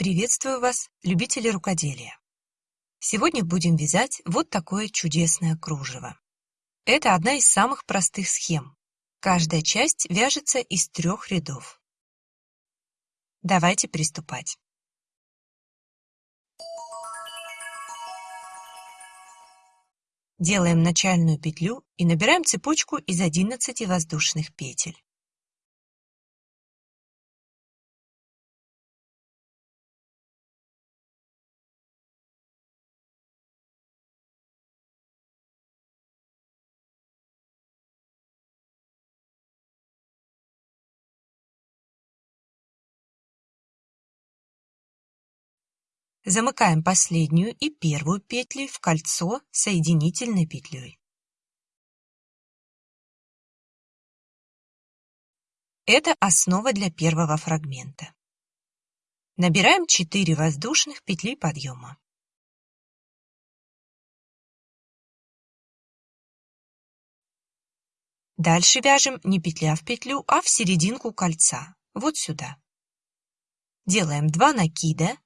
Приветствую вас, любители рукоделия! Сегодня будем вязать вот такое чудесное кружево. Это одна из самых простых схем. Каждая часть вяжется из трех рядов. Давайте приступать. Делаем начальную петлю и набираем цепочку из 11 воздушных петель. Замыкаем последнюю и первую петли в кольцо соединительной петлей. Это основа для первого фрагмента. Набираем 4 воздушных петли подъема. Дальше вяжем не петля в петлю, а в серединку кольца, вот сюда. Делаем 2 накида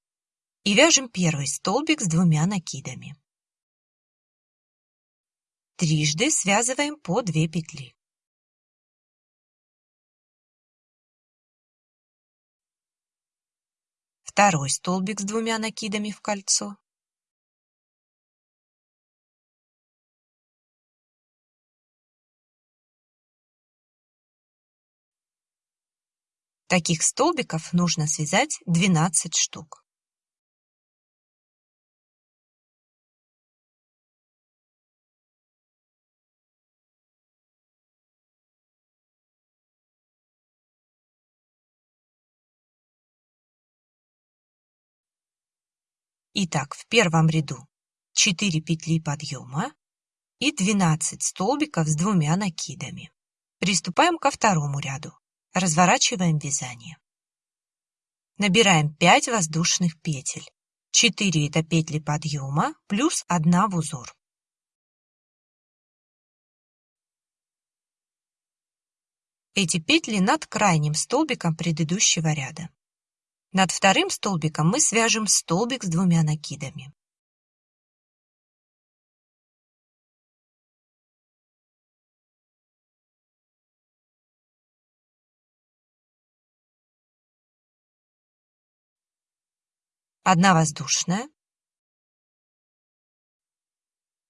и вяжем первый столбик с двумя накидами. Трижды связываем по 2 петли. Второй столбик с двумя накидами в кольцо. Таких столбиков нужно связать 12 штук. Итак, в первом ряду 4 петли подъема и 12 столбиков с двумя накидами. Приступаем ко второму ряду. Разворачиваем вязание. Набираем 5 воздушных петель. 4 это петли подъема плюс 1 в узор. Эти петли над крайним столбиком предыдущего ряда. Над вторым столбиком мы свяжем столбик с двумя накидами. Одна воздушная.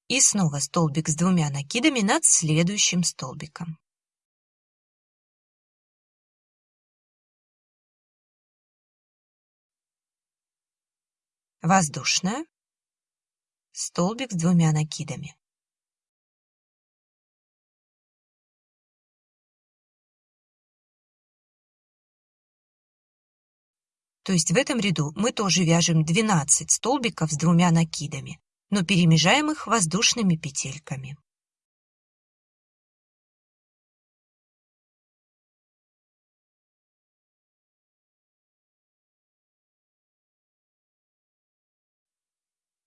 И снова столбик с двумя накидами над следующим столбиком. Воздушная, столбик с двумя накидами. То есть в этом ряду мы тоже вяжем 12 столбиков с двумя накидами, но перемежаем их воздушными петельками.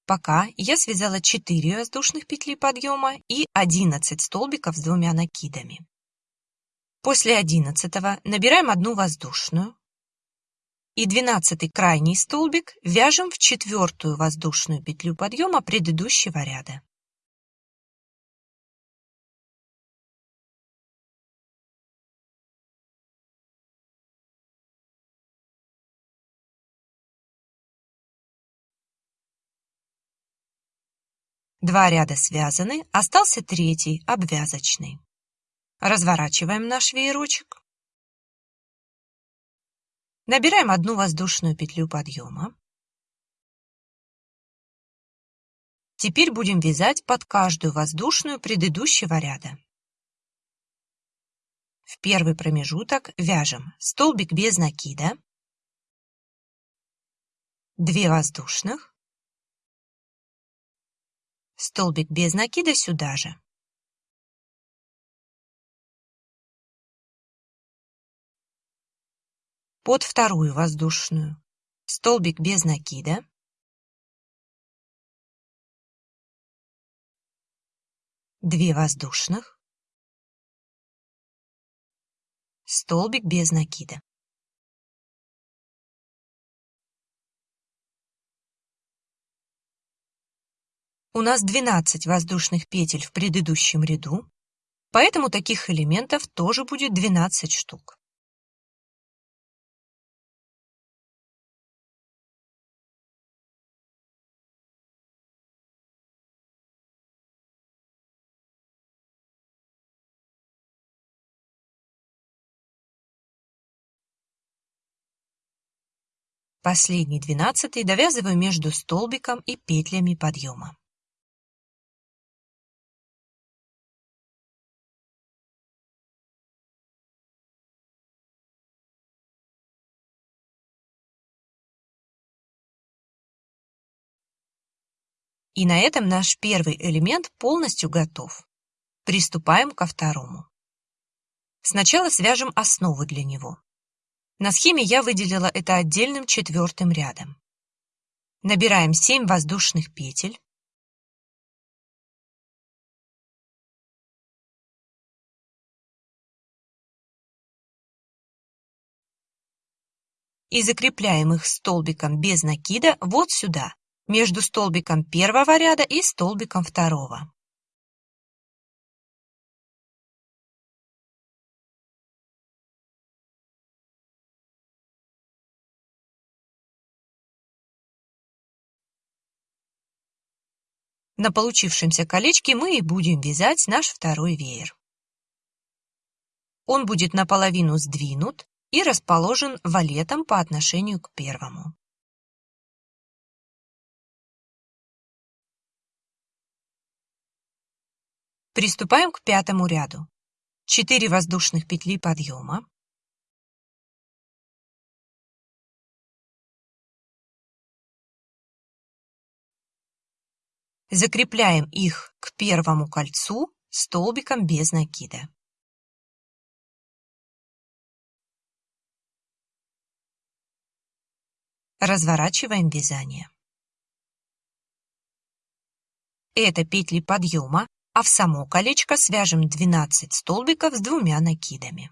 Пока я связала 4 воздушных петли подъема и 11 столбиков с двумя накидами. После 11 набираем одну воздушную и 12 крайний столбик вяжем в четвертую воздушную петлю подъема предыдущего ряда. Два ряда связаны, остался третий, обвязочный. Разворачиваем наш веерочек. Набираем одну воздушную петлю подъема. Теперь будем вязать под каждую воздушную предыдущего ряда. В первый промежуток вяжем столбик без накида, 2 воздушных, Столбик без накида сюда же. Под вторую воздушную. Столбик без накида. Две воздушных. Столбик без накида. У нас 12 воздушных петель в предыдущем ряду, поэтому таких элементов тоже будет 12 штук. Последний двенадцатый довязываю между столбиком и петлями подъема. И на этом наш первый элемент полностью готов. Приступаем ко второму. Сначала свяжем основу для него. На схеме я выделила это отдельным четвертым рядом. Набираем 7 воздушных петель. И закрепляем их столбиком без накида вот сюда, между столбиком первого ряда и столбиком второго. На получившемся колечке мы и будем вязать наш второй веер. Он будет наполовину сдвинут и расположен валетом по отношению к первому. Приступаем к пятому ряду. 4 воздушных петли подъема, Закрепляем их к первому кольцу столбиком без накида. Разворачиваем вязание. Это петли подъема, а в само колечко свяжем 12 столбиков с двумя накидами.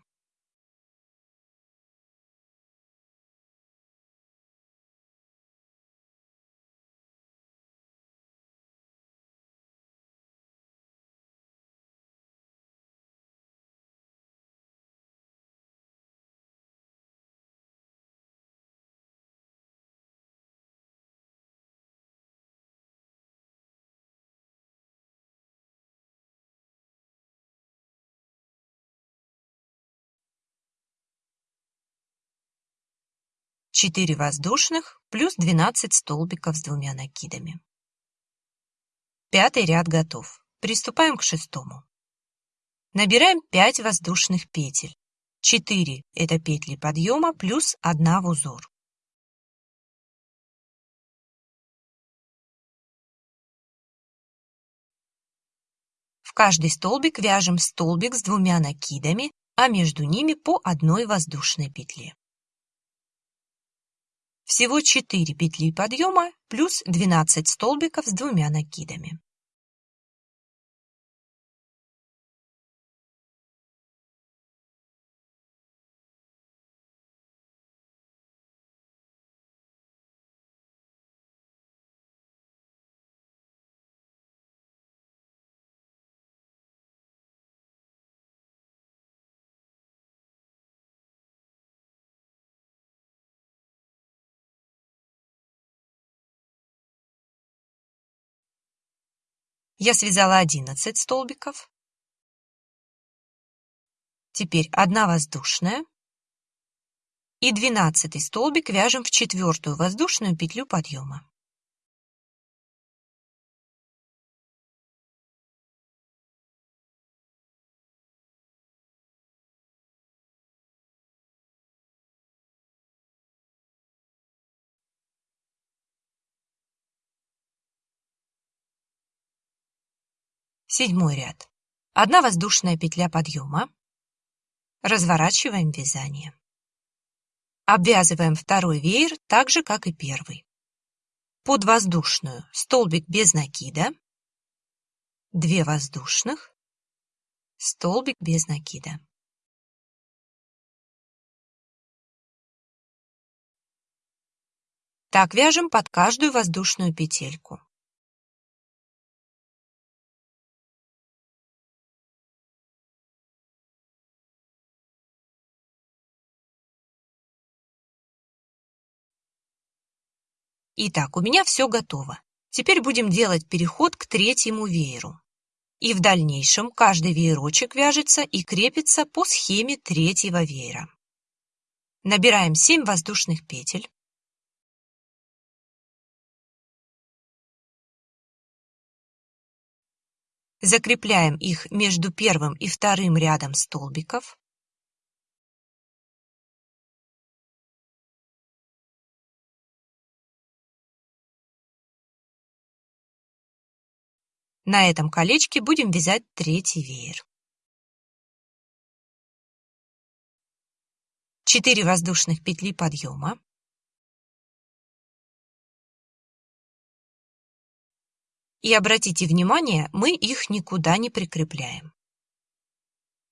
Четыре воздушных плюс 12 столбиков с двумя накидами. Пятый ряд готов. Приступаем к шестому. Набираем 5 воздушных петель. 4 – это петли подъема плюс 1 в узор. В каждый столбик вяжем столбик с двумя накидами, а между ними по одной воздушной петле. Всего 4 петли подъема плюс 12 столбиков с двумя накидами. Я связала 11 столбиков. Теперь одна воздушная. И 12 столбик вяжем в четвертую воздушную петлю подъема. Седьмой ряд. Одна воздушная петля подъема. Разворачиваем вязание. Обвязываем второй веер так же, как и первый. Под воздушную столбик без накида, 2 воздушных, столбик без накида. Так вяжем под каждую воздушную петельку. Итак, у меня все готово. Теперь будем делать переход к третьему вееру. И в дальнейшем каждый веерочек вяжется и крепится по схеме третьего веера. Набираем 7 воздушных петель. Закрепляем их между первым и вторым рядом столбиков. На этом колечке будем вязать третий веер. 4 воздушных петли подъема. И обратите внимание, мы их никуда не прикрепляем.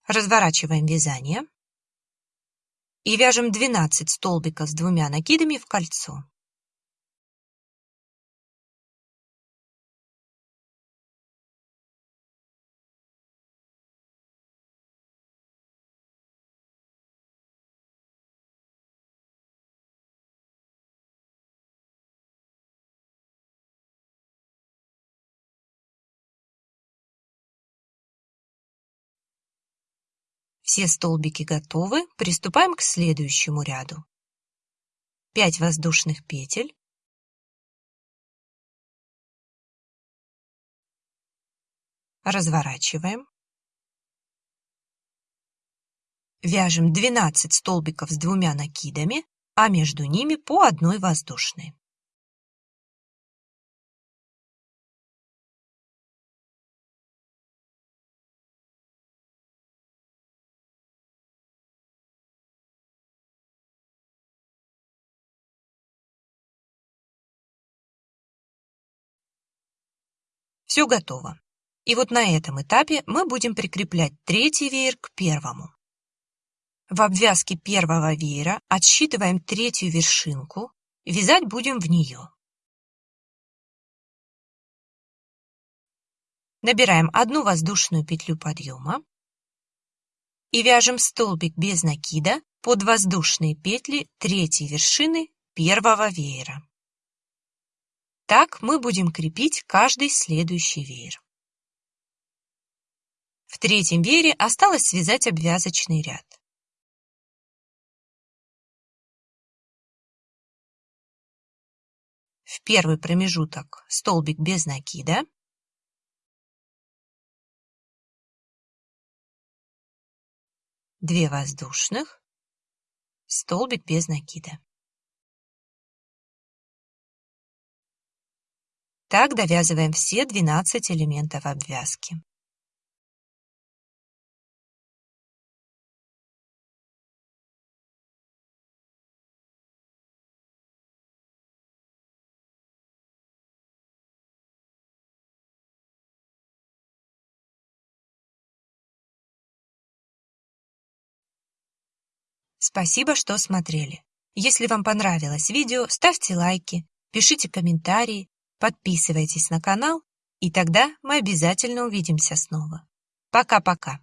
Разворачиваем вязание и вяжем 12 столбиков с двумя накидами в кольцо. Все столбики готовы, приступаем к следующему ряду. 5 воздушных петель. Разворачиваем. Вяжем 12 столбиков с двумя накидами, а между ними по одной воздушной. Все готово. И вот на этом этапе мы будем прикреплять третий веер к первому. В обвязке первого веера отсчитываем третью вершинку, вязать будем в нее. Набираем одну воздушную петлю подъема и вяжем столбик без накида под воздушные петли третьей вершины первого веера. Так мы будем крепить каждый следующий веер. В третьем веере осталось связать обвязочный ряд. В первый промежуток столбик без накида. Две воздушных, столбик без накида. Так довязываем все 12 элементов обвязки. Спасибо, что смотрели. Если вам понравилось видео, ставьте лайки, пишите комментарии, Подписывайтесь на канал, и тогда мы обязательно увидимся снова. Пока-пока.